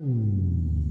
Mm.